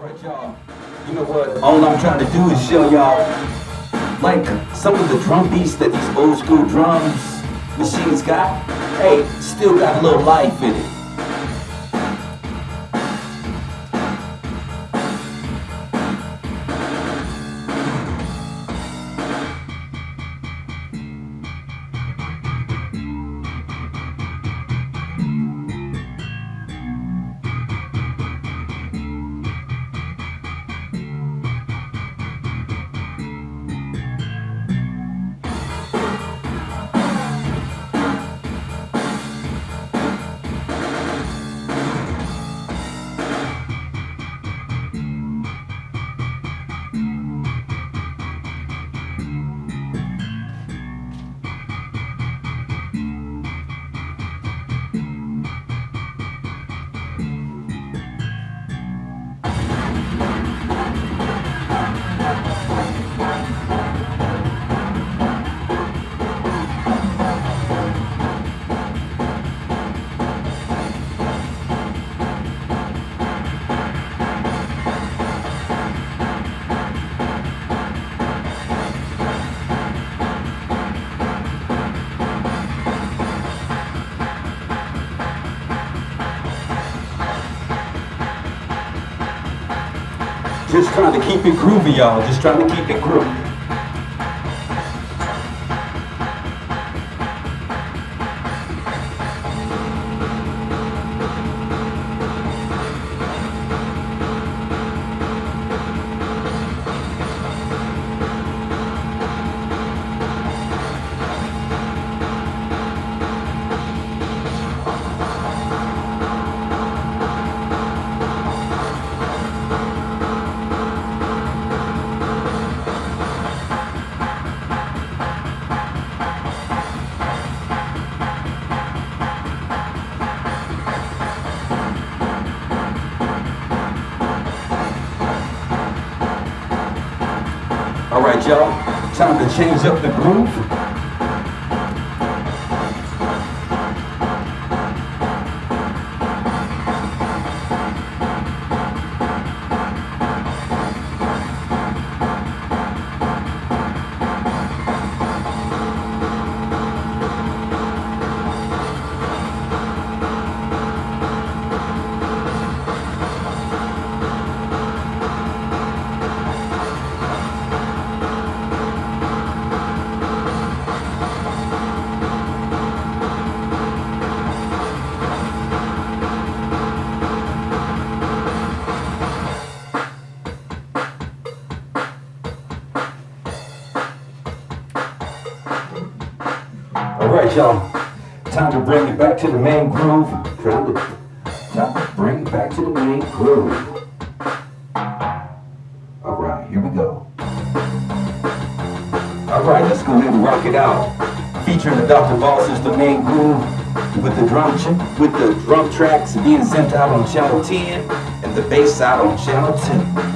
You know what? All I'm trying to do is show y'all, like, some of the drum beats that these old school drums machines got. Hey, still got a little life in it. Trying to keep it groovy, y'all. Just trying to keep it groovy. Y'all. Time to change up the groove. All right, y'all. Time to bring it back to the main groove. Time to bring it back to the main groove. All right, here we go. All right, let's go ahead and rock it out. Featuring the Dr. Boss's the main groove with the drum with the drum tracks being sent out on channel 10 and the bass out on channel 2.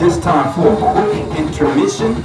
Just time for a quick intermission.